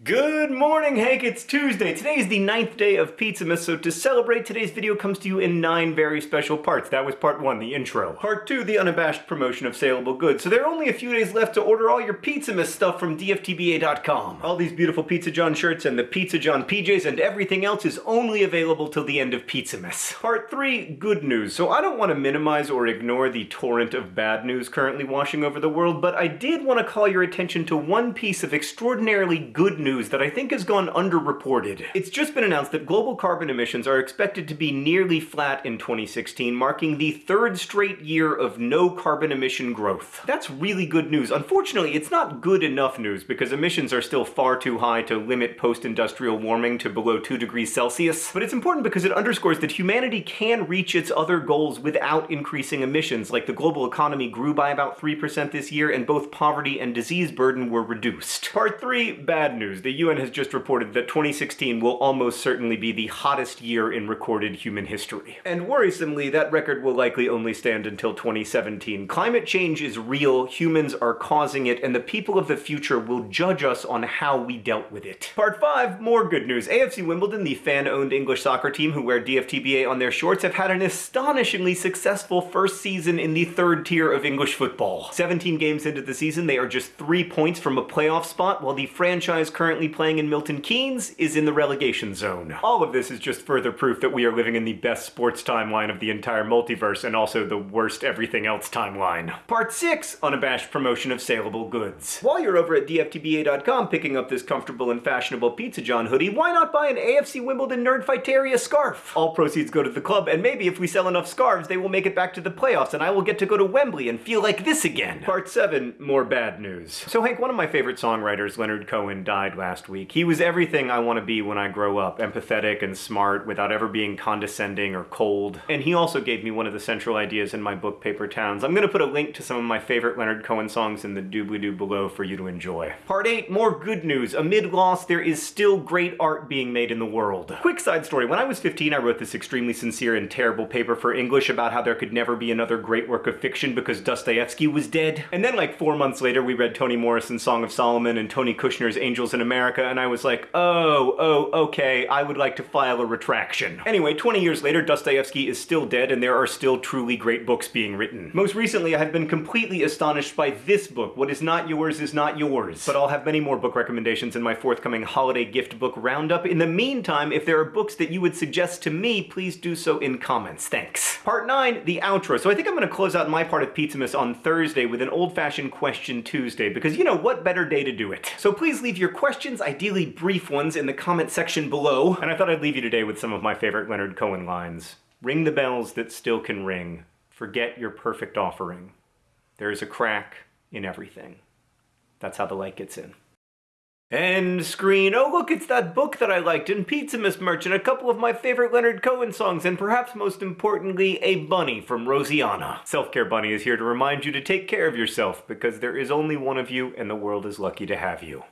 Good morning, Hank. It's Tuesday. Today is the ninth day of Pizzamas, so to celebrate, today's video comes to you in nine very special parts. That was part one, the intro. Part two, the unabashed promotion of saleable goods. So there are only a few days left to order all your Pizzamas stuff from DFTBA.com. All these beautiful Pizza John shirts and the Pizza John PJs and everything else is only available till the end of Pizzamas. Part three, good news. So I don't want to minimize or ignore the torrent of bad news currently washing over the world, but I did want to call your attention to one piece of extraordinarily good news news that I think has gone underreported. It's just been announced that global carbon emissions are expected to be nearly flat in 2016, marking the third straight year of no carbon emission growth. That's really good news. Unfortunately, it's not good enough news because emissions are still far too high to limit post-industrial warming to below 2 degrees Celsius. But it's important because it underscores that humanity can reach its other goals without increasing emissions, like the global economy grew by about 3% this year and both poverty and disease burden were reduced. Part 3, bad news The UN has just reported that 2016 will almost certainly be the hottest year in recorded human history. And worrisomely, that record will likely only stand until 2017. Climate change is real, humans are causing it, and the people of the future will judge us on how we dealt with it. Part 5, more good news. AFC Wimbledon, the fan-owned English soccer team who wear DFTBA on their shorts, have had an astonishingly successful first season in the third tier of English football. 17 games into the season, they are just three points from a playoff spot, while the franchise currently currently playing in Milton Keynes is in the relegation zone. All of this is just further proof that we are living in the best sports timeline of the entire multiverse and also the worst everything else timeline. Part 6, unabashed promotion of saleable goods. While you're over at dftba.com picking up this comfortable and fashionable Pizza John hoodie, why not buy an AFC Wimbledon Nerdfighteria scarf? All proceeds go to the club, and maybe if we sell enough scarves, they will make it back to the playoffs, and I will get to go to Wembley and feel like this again. Part 7, more bad news. So Hank, one of my favorite songwriters, Leonard Cohen, died last week. He was everything I want to be when I grow up, empathetic and smart without ever being condescending or cold. And he also gave me one of the central ideas in my book, Paper Towns. I'm gonna put a link to some of my favorite Leonard Cohen songs in the doobly-doo below for you to enjoy. Part 8, more good news. Amid loss, there is still great art being made in the world. Quick side story, when I was 15, I wrote this extremely sincere and terrible paper for English about how there could never be another great work of fiction because Dostoevsky was dead. And then like four months later, we read Toni Morrison's Song of Solomon and Tony Kushner's Angels in America, and I was like, oh, oh, okay, I would like to file a retraction. Anyway, 20 years later, Dostoevsky is still dead and there are still truly great books being written. Most recently, I have been completely astonished by this book, What Is Not Yours Is Not Yours. But I'll have many more book recommendations in my forthcoming holiday gift book roundup. In the meantime, if there are books that you would suggest to me, please do so in comments. Thanks. Part 9, the outro. So I think I'm gonna close out my part of Pizzamas on Thursday with an old-fashioned question Tuesday, because you know, what better day to do it? So please leave your questions, ideally brief ones, in the comment section below. And I thought I'd leave you today with some of my favorite Leonard Cohen lines. Ring the bells that still can ring. Forget your perfect offering. There is a crack in everything. That's how the light gets in. End screen. Oh look, it's that book that I liked, and Pizzamas merch, and a couple of my favorite Leonard Cohen songs, and perhaps most importantly, a bunny from Rosianna. Self-Care Bunny is here to remind you to take care of yourself, because there is only one of you, and the world is lucky to have you.